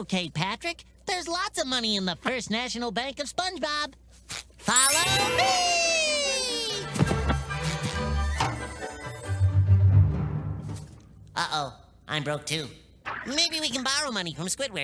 okay, Patrick. There's lots of money in the First National Bank of SpongeBob. Follow me! Uh-oh, I'm broke too. Maybe we can borrow money from Squidward.